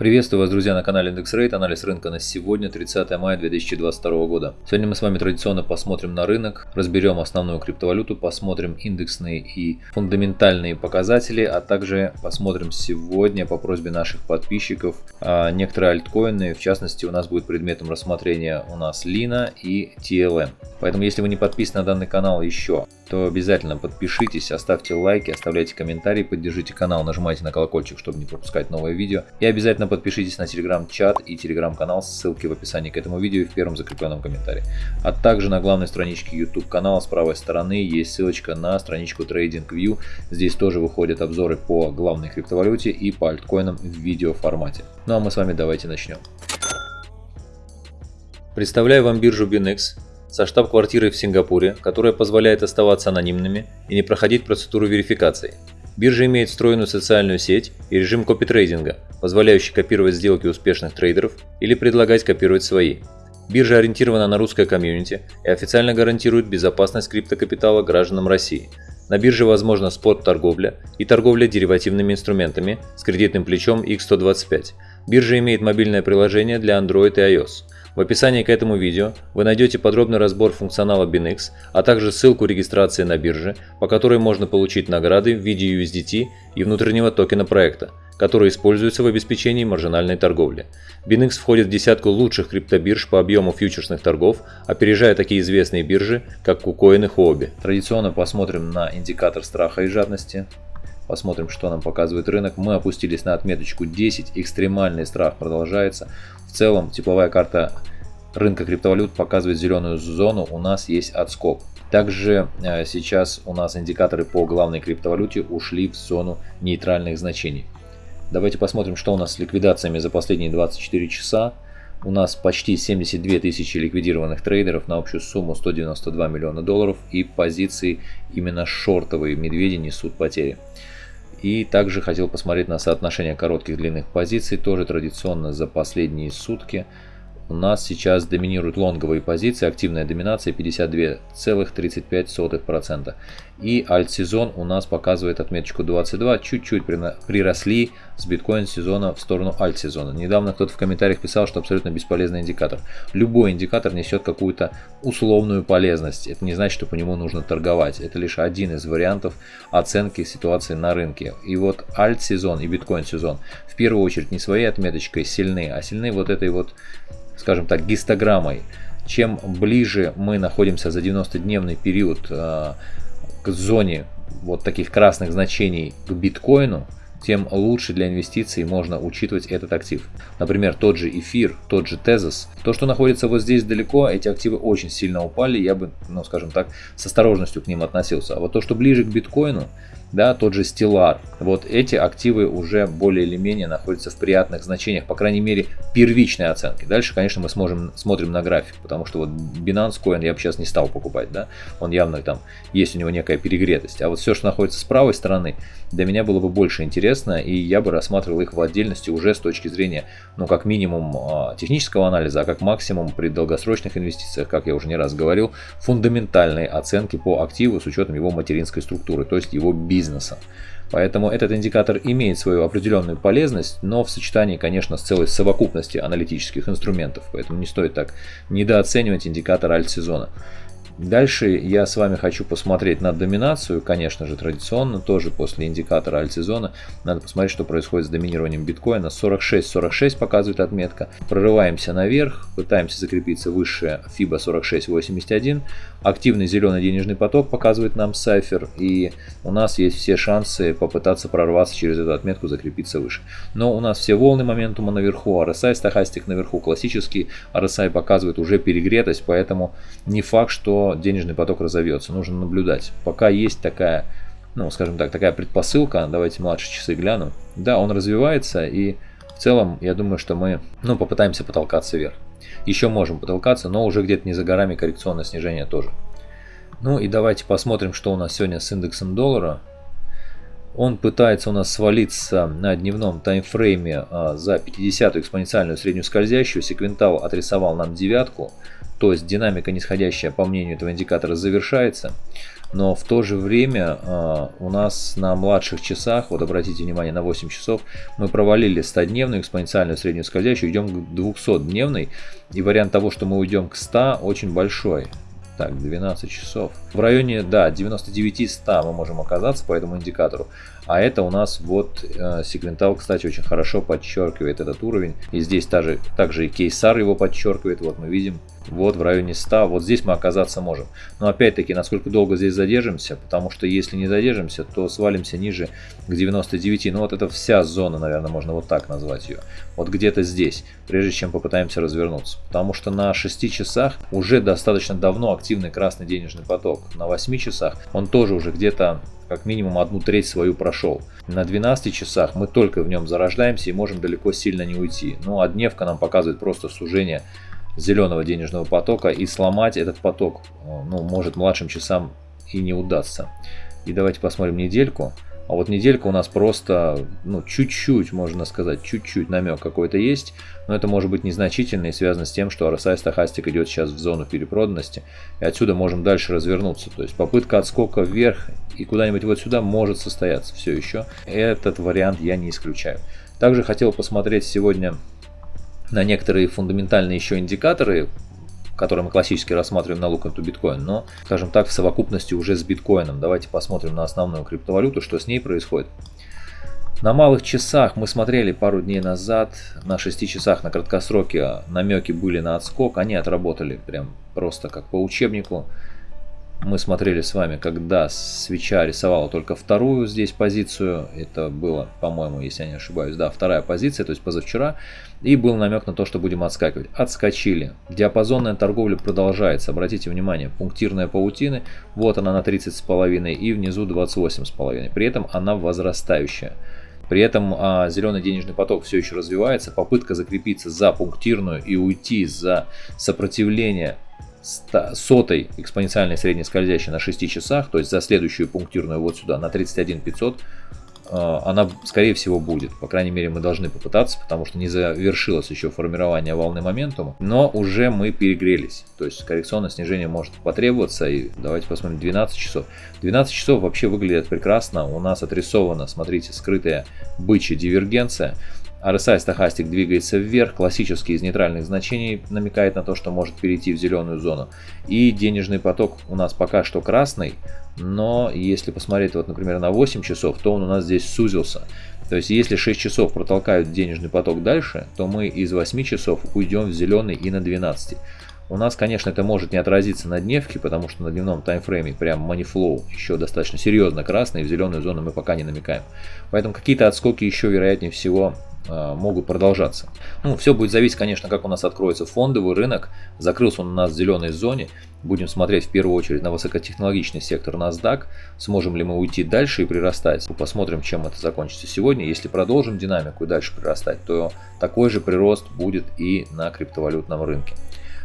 Приветствую вас, друзья, на канале Index Rate, анализ рынка на сегодня, 30 мая 2022 года. Сегодня мы с вами традиционно посмотрим на рынок, разберем основную криптовалюту, посмотрим индексные и фундаментальные показатели, а также посмотрим сегодня по просьбе наших подписчиков а, некоторые альткоины, в частности у нас будет предметом рассмотрения у нас Lina и TLM. Поэтому если вы не подписаны на данный канал еще, то обязательно подпишитесь, оставьте лайки, оставляйте комментарии, поддержите канал, нажимайте на колокольчик, чтобы не пропускать новые видео. И обязательно подпишитесь на телеграм-чат и телеграм-канал, ссылки в описании к этому видео и в первом закрепленном комментарии. А также на главной страничке YouTube канала с правой стороны есть ссылочка на страничку TradingView. Здесь тоже выходят обзоры по главной криптовалюте и по альткоинам в видео формате. Ну а мы с вами давайте начнем. Представляю вам биржу BinX, со штаб-квартирой в Сингапуре, которая позволяет оставаться анонимными и не проходить процедуру верификации. Биржа имеет встроенную социальную сеть и режим копитрейдинга, позволяющий копировать сделки успешных трейдеров или предлагать копировать свои. Биржа ориентирована на русское комьюнити и официально гарантирует безопасность криптокапитала гражданам России. На бирже возможна спот-торговля и торговля деривативными инструментами с кредитным плечом X125. Биржа имеет мобильное приложение для Android и iOS. В описании к этому видео вы найдете подробный разбор функционала BinX, а также ссылку регистрации на бирже, по которой можно получить награды в виде USDT и внутреннего токена проекта, который используется в обеспечении маржинальной торговли. BinX входит в десятку лучших криптобирж по объему фьючерсных торгов, опережая такие известные биржи, как KuCoin и Huobi. Традиционно посмотрим на индикатор страха и жадности. Посмотрим, что нам показывает рынок. Мы опустились на отметочку 10. Экстремальный страх продолжается. В целом, тепловая карта рынка криптовалют показывает зеленую зону. У нас есть отскок. Также э, сейчас у нас индикаторы по главной криптовалюте ушли в зону нейтральных значений. Давайте посмотрим, что у нас с ликвидациями за последние 24 часа. У нас почти 72 тысячи ликвидированных трейдеров на общую сумму 192 миллиона долларов и позиции именно шортовые медведи несут потери. И также хотел посмотреть на соотношение коротких длинных позиций, тоже традиционно за последние сутки у нас сейчас доминируют лонговые позиции, активная доминация 52,35%. И альт-сезон у нас показывает отметочку 22, чуть-чуть приросли с биткоин сезона в сторону альт-сезона. Недавно кто-то в комментариях писал, что абсолютно бесполезный индикатор. Любой индикатор несет какую-то условную полезность. Это не значит, что по нему нужно торговать. Это лишь один из вариантов оценки ситуации на рынке. И вот альт-сезон и биткоин сезон в первую очередь не своей отметочкой сильны, а сильны вот этой вот скажем так, гистограммой. Чем ближе мы находимся за 90-дневный период э, к зоне вот таких красных значений к биткоину, тем лучше для инвестиций можно учитывать этот актив. Например, тот же эфир, тот же тезис. То, что находится вот здесь далеко, эти активы очень сильно упали, я бы, ну скажем так, с осторожностью к ним относился. А вот то, что ближе к биткоину, да, тот же Stellar. Вот эти активы уже более или менее находятся в приятных значениях, по крайней мере, первичной оценки. Дальше, конечно, мы сможем, смотрим на график, потому что вот Binance Coin я бы сейчас не стал покупать, да, он явно там, есть у него некая перегретость. А вот все, что находится с правой стороны, для меня было бы больше интересно, и я бы рассматривал их в отдельности уже с точки зрения, ну, как минимум а, технического анализа, а как максимум при долгосрочных инвестициях, как я уже не раз говорил, фундаментальной оценки по активу с учетом его материнской структуры, то есть его бизнеса бизнеса. Поэтому этот индикатор имеет свою определенную полезность, но в сочетании, конечно, с целой совокупностью аналитических инструментов. Поэтому не стоит так недооценивать индикатор альт-сезона. Дальше я с вами хочу посмотреть на доминацию, конечно же, традиционно, тоже после индикатора альт-сезона. Надо посмотреть, что происходит с доминированием биткоина. 46-46 показывает отметка. Прорываемся наверх, пытаемся закрепиться выше FIBA 46.81. Активный зеленый денежный поток показывает нам сайфер, и у нас есть все шансы попытаться прорваться через эту отметку, закрепиться выше. Но у нас все волны моментума наверху, RSI стахастик наверху, классический RSI показывает уже перегретость, поэтому не факт, что денежный поток разовьется. Нужно наблюдать. Пока есть такая, ну, скажем так, такая предпосылка, давайте младшие часы гляну. Да, он развивается и в целом, я думаю, что мы, ну, попытаемся потолкаться вверх. Еще можем потолкаться, но уже где-то не за горами коррекционное снижение тоже. Ну и давайте посмотрим, что у нас сегодня с индексом доллара. Он пытается у нас свалиться на дневном таймфрейме а, за 50-ю экспоненциальную среднюю скользящую. Секвентал отрисовал нам девятку. То есть динамика нисходящая по мнению этого индикатора завершается. но в то же время э, у нас на младших часах, вот обратите внимание, на 8 часов, мы провалили 100-дневную экспоненциальную среднюю скользящую, идем к 200-дневной, и вариант того, что мы уйдем к 100, очень большой. Так, 12 часов. В районе, да, 99-100 мы можем оказаться по этому индикатору. А это у нас вот э, сегментал, кстати, очень хорошо подчеркивает этот уровень. И здесь также, также и кейсар его подчеркивает. Вот мы видим вот в районе 100, вот здесь мы оказаться можем. Но опять-таки, насколько долго здесь задержимся, потому что если не задержимся, то свалимся ниже к 99. Ну вот это вся зона, наверное, можно вот так назвать ее. Вот где-то здесь, прежде чем попытаемся развернуться. Потому что на 6 часах уже достаточно давно активный красный денежный поток. На 8 часах он тоже уже где-то как минимум одну треть свою прошел. На 12 часах мы только в нем зарождаемся и можем далеко сильно не уйти. Ну а дневка нам показывает просто сужение зеленого денежного потока и сломать этот поток, э, ну, может младшим часам и не удастся. И давайте посмотрим недельку. А вот неделька у нас просто, ну, чуть-чуть, можно сказать, чуть-чуть намек какой-то есть, но это может быть незначительно и связано с тем, что RSI стахастик идет сейчас в зону перепроданности, и отсюда можем дальше развернуться. То есть попытка отскока вверх и куда-нибудь вот сюда может состояться все еще. Этот вариант я не исключаю. Также хотел посмотреть сегодня на некоторые фундаментальные еще индикаторы, которые мы классически рассматриваем на Look into Bitcoin, но, скажем так, в совокупности уже с биткоином. Давайте посмотрим на основную криптовалюту, что с ней происходит. На малых часах мы смотрели пару дней назад, на 6 часах на краткосроке намеки были на отскок, они отработали прям просто как по учебнику мы смотрели с вами, когда свеча рисовала только вторую здесь позицию. Это было, по-моему, если я не ошибаюсь, да, вторая позиция, то есть позавчера. И был намек на то, что будем отскакивать. Отскочили. Диапазонная торговля продолжается. Обратите внимание, пунктирная паутины, вот она на 30,5 и внизу 28,5. При этом она возрастающая. При этом а, зеленый денежный поток все еще развивается. Попытка закрепиться за пунктирную и уйти за сопротивление сотой экспоненциальной средней скользящей на 6 часах, то есть за следующую пунктирную вот сюда на 31 500, э, она скорее всего будет. По крайней мере мы должны попытаться, потому что не завершилось еще формирование волны моментума, но уже мы перегрелись. То есть коррекционное снижение может потребоваться. И давайте посмотрим 12 часов. 12 часов вообще выглядит прекрасно. У нас отрисована, смотрите, скрытая бычья дивергенция. RSI стахастик двигается вверх, классический из нейтральных значений намекает на то, что может перейти в зеленую зону. И денежный поток у нас пока что красный, но если посмотреть, вот, например, на 8 часов, то он у нас здесь сузился. То есть, если 6 часов протолкают денежный поток дальше, то мы из 8 часов уйдем в зеленый и на 12. У нас, конечно, это может не отразиться на дневке, потому что на дневном таймфрейме прям манифлоу еще достаточно серьезно красный, в зеленую зону мы пока не намекаем. Поэтому какие-то отскоки еще, вероятнее всего, могут продолжаться. Ну, все будет зависеть, конечно, как у нас откроется фондовый рынок. Закрылся он у нас в зеленой зоне. Будем смотреть в первую очередь на высокотехнологичный сектор NASDAQ. Сможем ли мы уйти дальше и прирастать. Посмотрим, чем это закончится сегодня. Если продолжим динамику и дальше прирастать, то такой же прирост будет и на криптовалютном рынке.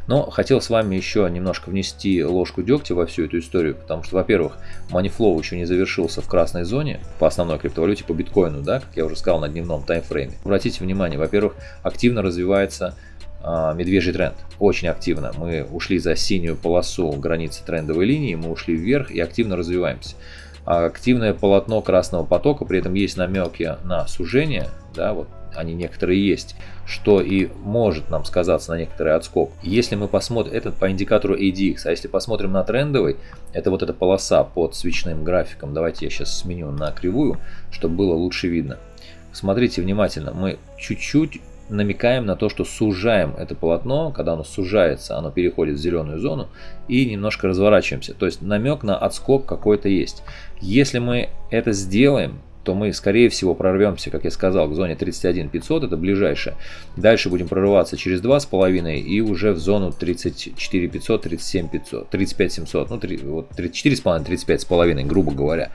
Но хотел с вами еще немножко внести ложку дегтя во всю эту историю, потому что, во-первых, манифлоу еще не завершился в красной зоне по основной криптовалюте, по биткоину, да, как я уже сказал, на дневном таймфрейме. Обратите внимание, во-первых, активно развивается а, медвежий тренд. Очень активно. Мы ушли за синюю полосу границы трендовой линии, мы ушли вверх и активно развиваемся. А активное полотно красного потока, при этом есть намеки на сужение, да, вот они некоторые есть, что и может нам сказаться на некоторый отскок. Если мы посмотрим, этот по индикатору ADX, а если посмотрим на трендовый, это вот эта полоса под свечным графиком, давайте я сейчас сменю на кривую, чтобы было лучше видно. Смотрите внимательно, мы чуть-чуть намекаем на то, что сужаем это полотно, когда оно сужается, оно переходит в зеленую зону и немножко разворачиваемся. То есть намек на отскок какой-то есть. Если мы это сделаем, то мы, скорее всего, прорвемся, как я сказал, к зоне 31 500, это ближайшее. Дальше будем прорываться через 2,5 и уже в зону 34 500, 37 500, 35 700, ну, 3, вот 34,5, 35,5, грубо говоря.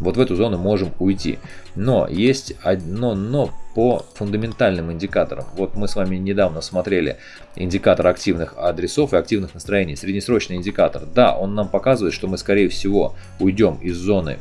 Вот в эту зону можем уйти. Но есть одно но по фундаментальным индикаторам. Вот мы с вами недавно смотрели индикатор активных адресов и активных настроений. Среднесрочный индикатор. Да, он нам показывает, что мы скорее всего уйдем из зоны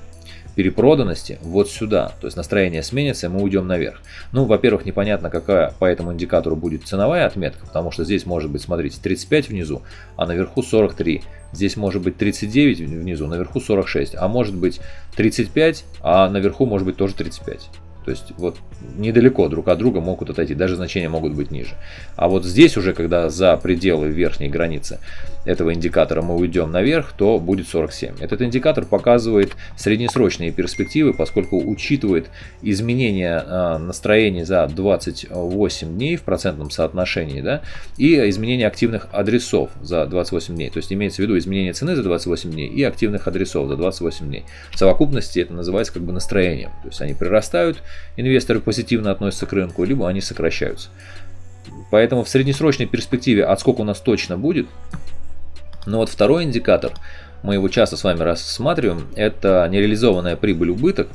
перепроданности вот сюда. То есть настроение сменится, и мы уйдем наверх. Ну, во-первых, непонятно, какая по этому индикатору будет ценовая отметка, потому что здесь может быть, смотрите, 35 внизу, а наверху 43. Здесь может быть 39 внизу, наверху 46, а может быть 35, а наверху может быть тоже 35. То есть вот недалеко друг от друга могут отойти, даже значения могут быть ниже. А вот здесь уже, когда за пределы верхней границы этого индикатора мы уйдем наверх, то будет 47. Этот индикатор показывает среднесрочные перспективы, поскольку учитывает изменение а, настроения за 28 дней в процентном соотношении, да, и изменение активных адресов за 28 дней. То есть имеется в виду изменение цены за 28 дней и активных адресов за 28 дней. В совокупности это называется как бы настроением. То есть они прирастают, инвесторы позитивно относятся к рынку, либо они сокращаются. Поэтому в среднесрочной перспективе отскок у нас точно будет. Но вот второй индикатор, мы его часто с вами рассматриваем, это нереализованная прибыль-убыток.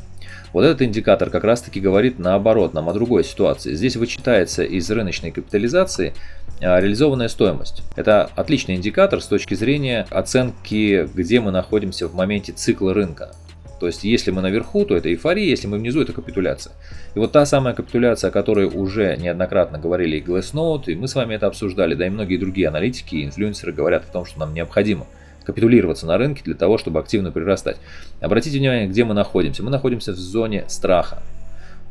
Вот этот индикатор как раз таки говорит наоборот, нам о другой ситуации. Здесь вычитается из рыночной капитализации а, реализованная стоимость. Это отличный индикатор с точки зрения оценки, где мы находимся в моменте цикла рынка. То есть, если мы наверху, то это эйфория, если мы внизу, это капитуляция. И вот та самая капитуляция, о которой уже неоднократно говорили и Glassnode, и мы с вами это обсуждали, да и многие другие аналитики и инфлюенсеры говорят о том, что нам необходимо капитулироваться на рынке для того, чтобы активно прирастать. Обратите внимание, где мы находимся. Мы находимся в зоне страха.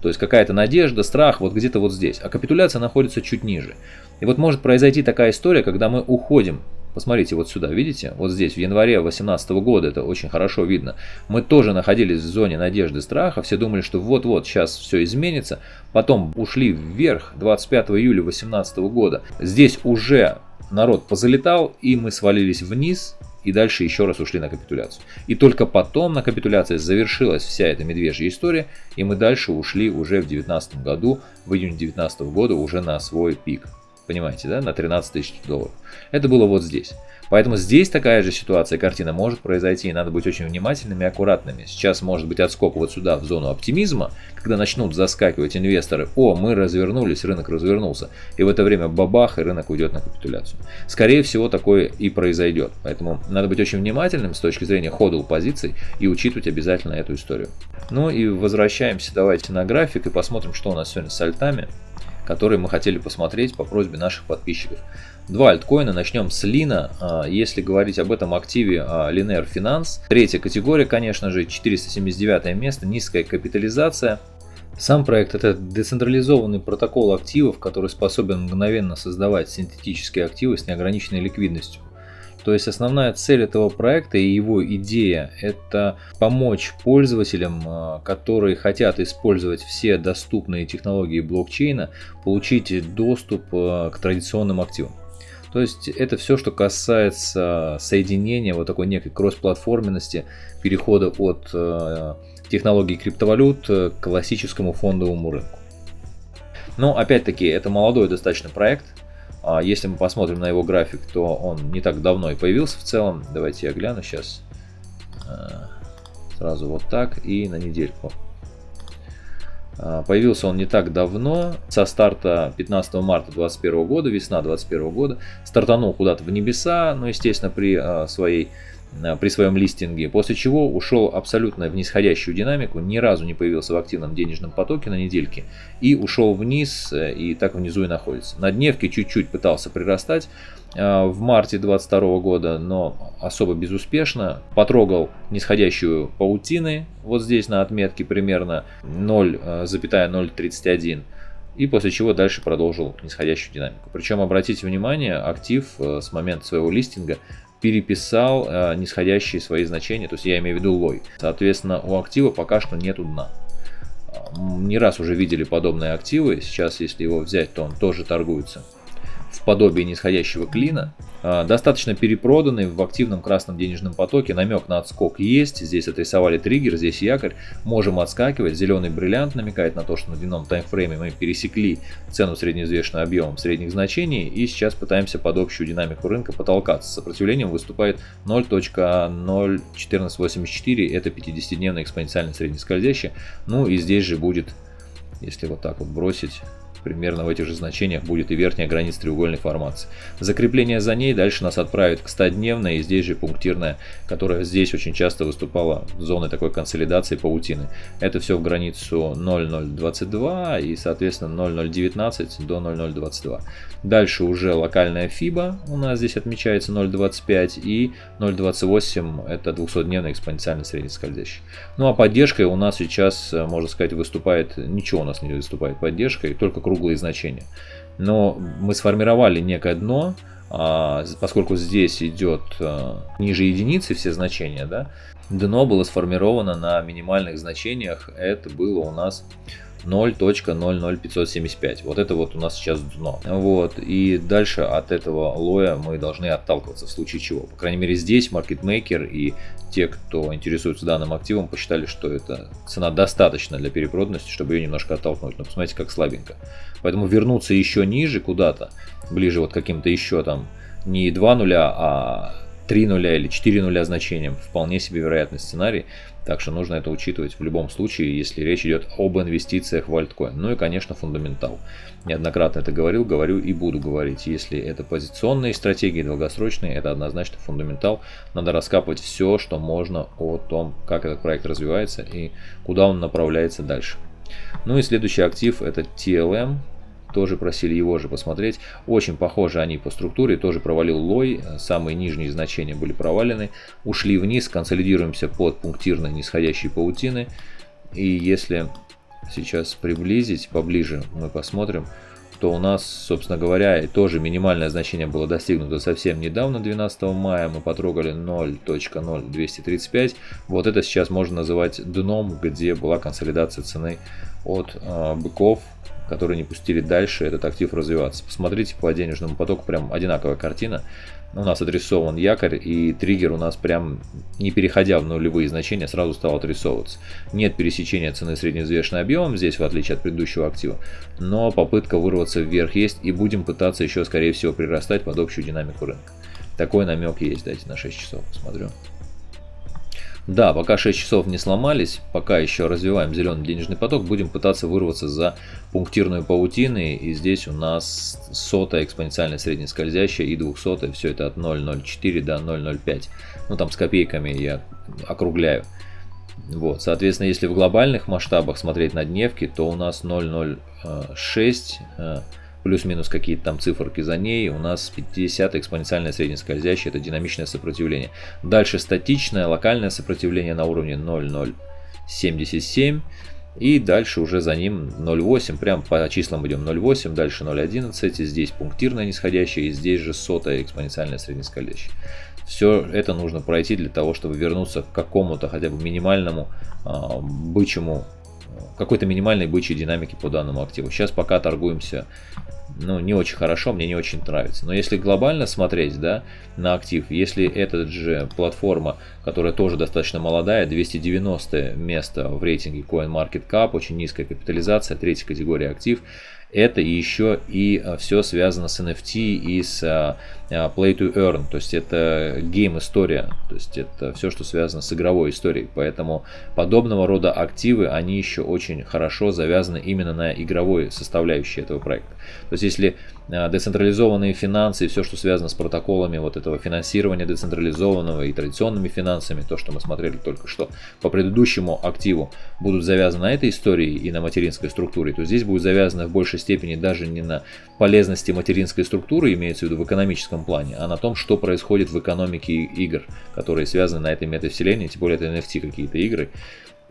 То есть какая-то надежда, страх вот где-то вот здесь. А капитуляция находится чуть ниже. И вот может произойти такая история, когда мы уходим Посмотрите вот сюда, видите? Вот здесь, в январе 2018 года, это очень хорошо видно. Мы тоже находились в зоне надежды страха. Все думали, что вот-вот сейчас все изменится. Потом ушли вверх 25 июля 2018 года. Здесь уже народ позалетал, и мы свалились вниз. И дальше еще раз ушли на капитуляцию. И только потом на капитуляции завершилась вся эта медвежья история. И мы дальше ушли уже в 2019 году, в июне 2019 года уже на свой пик. Понимаете, да, на 13 тысяч долларов. Это было вот здесь. Поэтому здесь такая же ситуация, картина может произойти, и надо быть очень внимательными и аккуратными. Сейчас может быть отскок вот сюда, в зону оптимизма, когда начнут заскакивать инвесторы, о, мы развернулись, рынок развернулся, и в это время бабах, и рынок уйдет на капитуляцию. Скорее всего, такое и произойдет. Поэтому надо быть очень внимательным с точки зрения хода позиций и учитывать обязательно эту историю. Ну и возвращаемся давайте на график и посмотрим, что у нас сегодня с альтами которые мы хотели посмотреть по просьбе наших подписчиков. Два альткоина, начнем с Лина. А, если говорить об этом активе а, Linear Finance, третья категория, конечно же, 479 место, низкая капитализация. Сам проект это децентрализованный протокол активов, который способен мгновенно создавать синтетические активы с неограниченной ликвидностью. То есть основная цель этого проекта и его идея – это помочь пользователям, а, которые хотят использовать все доступные технологии блокчейна, получить доступ а, к традиционным активам. То есть это все, что касается соединения вот такой некой кроссплатформенности, перехода от а, технологий криптовалют к классическому фондовому рынку. Но опять-таки это молодой достаточно проект, если мы посмотрим на его график, то он не так давно и появился в целом. Давайте я гляну сейчас. А, сразу вот так и на недельку. А, появился он не так давно, со старта 15 марта 2021 года, весна 2021 года. Стартанул куда-то в небеса, ну, естественно, при а, своей при своем листинге, после чего ушел абсолютно в нисходящую динамику, ни разу не появился в активном денежном потоке на недельке и ушел вниз э, и так внизу и находится. На дневке чуть-чуть пытался прирастать э, в марте 22 года, но особо безуспешно. Потрогал нисходящую паутины, вот здесь на отметке примерно 0,031 и после чего дальше продолжил нисходящую динамику. Причем обратите внимание, актив с момента своего листинга переписал э, нисходящие свои значения, то есть я имею в виду лой. Соответственно, у актива пока что нету дна. Не раз уже видели подобные активы, сейчас если его взять, то он тоже торгуется подобии нисходящего клина. А, достаточно перепроданный в активном красном денежном потоке. Намек на отскок есть. Здесь отрисовали триггер, здесь якорь. Можем отскакивать. Зеленый бриллиант намекает на то, что на дневном таймфрейме мы пересекли цену среднеизвешенным объемом средних значений. И сейчас пытаемся под общую динамику рынка потолкаться. Сопротивлением выступает 0.01484. Это 50-дневная экспоненциально среднескользящая. Ну и здесь же будет, если вот так вот бросить примерно в этих же значениях будет и верхняя граница треугольной формации. Закрепление за ней дальше нас отправит к 100-дневной и здесь же пунктирная, которая здесь очень часто выступала зоной такой консолидации паутины. Это все в границу 0,022 и соответственно 0,019 до 0,022. Дальше уже локальная FIBA у нас здесь отмечается 0,25 и 0,28 это 200-дневный экспоненциально среднескользящий. Ну а поддержкой у нас сейчас, э, можно сказать, выступает, ничего у нас не выступает поддержкой, только круглые значения. Но мы сформировали некое дно, а, поскольку здесь идет э, ниже единицы все значения, да, дно было сформировано на минимальных значениях, это было у нас 0.00575. Вот это вот у нас сейчас дно. Вот. И дальше от этого лоя мы должны отталкиваться в случае чего. По крайней мере здесь маркетмейкер и те, кто интересуется данным активом, посчитали, что эта цена достаточно для перепроданности, чтобы ее немножко оттолкнуть. Но посмотрите, как слабенько. Поэтому вернуться еще ниже куда-то, ближе вот каким-то еще там не 2 нуля, а 3 нуля или 4 нуля значением. Вполне себе вероятный сценарий. Так что нужно это учитывать в любом случае, если речь идет об инвестициях в альткоин. Ну и, конечно, фундаментал. Неоднократно это говорил, говорю и буду говорить. Если это позиционные стратегии, долгосрочные, это однозначно фундаментал. Надо раскапывать все, что можно о том, как этот проект развивается и куда он направляется дальше. Ну и следующий актив это TLM, тоже просили его же посмотреть. Очень похожи они по структуре, тоже провалил лой, самые нижние значения были провалены. Ушли вниз, консолидируемся под пунктирной нисходящей паутины. И если сейчас приблизить поближе, мы посмотрим, то у нас, собственно говоря, тоже минимальное значение было достигнуто совсем недавно, 12 мая, мы потрогали 0.0235. Вот это сейчас можно называть дном, где была консолидация цены от э, быков которые не пустили дальше этот актив развиваться. Посмотрите по денежному потоку, прям одинаковая картина. У нас отрисован якорь и триггер у нас прям не переходя в нулевые значения сразу стал отрисовываться. Нет пересечения цены средневзвешенным объемом здесь в отличие от предыдущего актива, но попытка вырваться вверх есть и будем пытаться еще скорее всего прирастать под общую динамику рынка. Такой намек есть, дайте на 6 часов посмотрю. Да, пока 6 часов не сломались, пока еще развиваем зеленый денежный поток, будем пытаться вырваться за пунктирную паутины. И здесь у нас сотая экспоненциально среднескользящая и 200 все это от 0.04 до 0.05. Ну там с копейками я округляю. Вот, соответственно, если в глобальных масштабах смотреть на дневки, то у нас 0.06 плюс-минус какие-то там циферки за ней, у нас 50 экспоненциальное среднескользящее, это динамичное сопротивление. Дальше статичное, локальное сопротивление на уровне 0,077. И дальше уже за ним 0,8, прям по числам идем 0,8, дальше 0,11, здесь пунктирное нисходящее и здесь же сотое экспоненциальное среднескользящее. Все это нужно пройти для того, чтобы вернуться к какому-то хотя бы минимальному э, бычьему какой-то минимальной бычьей динамики по данному активу. Сейчас пока торгуемся ну, не очень хорошо, мне не очень нравится. Но если глобально смотреть, да, на актив, если эта же платформа, которая тоже достаточно молодая, 290 место в рейтинге CoinMarketCap, очень низкая капитализация, третья категория актив, это еще и а, все связано с NFT и с а, Play to Earn, то есть это гейм история, то есть это все, что связано с игровой историей, поэтому подобного рода активы, они еще очень хорошо завязаны именно на игровой составляющей этого проекта. То есть если децентрализованные финансы и все, что связано с протоколами вот этого финансирования децентрализованного и традиционными финансами, то, что мы смотрели только что по предыдущему активу, будут завязаны на этой истории и на материнской структуре, то здесь будет завязано в большей степени даже не на полезности материнской структуры, имеется в виду в экономическом плане, а на том, что происходит в экономике игр, которые связаны на этой метавселенной, тем более это NFT какие-то игры.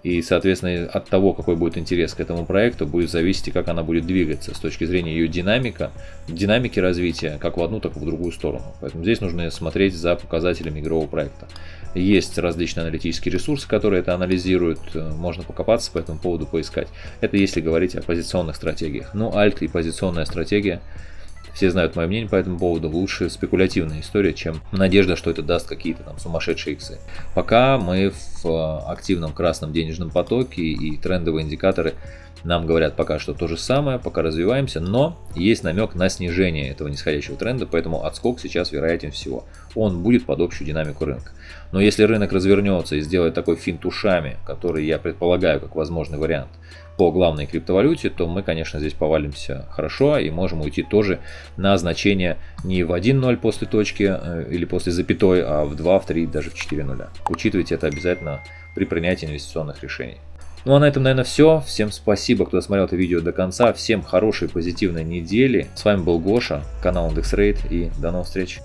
И, соответственно, от того, какой будет интерес к этому проекту, будет зависеть, как она будет двигаться с точки зрения ее динамика, динамики развития, как в одну, так и в другую сторону. Поэтому здесь нужно смотреть за показателями игрового проекта. Есть различные аналитические ресурсы, которые это анализируют, можно покопаться по этому поводу, поискать. Это если говорить о позиционных стратегиях. Ну, альт и позиционная стратегия все знают мое мнение по этому поводу. Лучше спекулятивная история, чем надежда, что это даст какие-то там сумасшедшие иксы. Пока мы в э, активном красном денежном потоке и трендовые индикаторы нам говорят пока что то же самое, пока развиваемся, но есть намек на снижение этого нисходящего тренда, поэтому отскок сейчас вероятен всего. Он будет под общую динамику рынка. Но если рынок развернется и сделает такой финт ушами, который я предполагаю как возможный вариант, по главной криптовалюте, то мы, конечно, здесь повалимся хорошо и можем уйти тоже на значение не в 1.0 после точки э, или после запятой, а в 2, в 3, даже в 4 нуля. Учитывайте это обязательно при принятии инвестиционных решений. Ну а на этом, наверное, все. Всем спасибо, кто досмотрел это видео до конца. Всем хорошей, позитивной недели. С вами был Гоша, канал IndexRate и до новых встреч.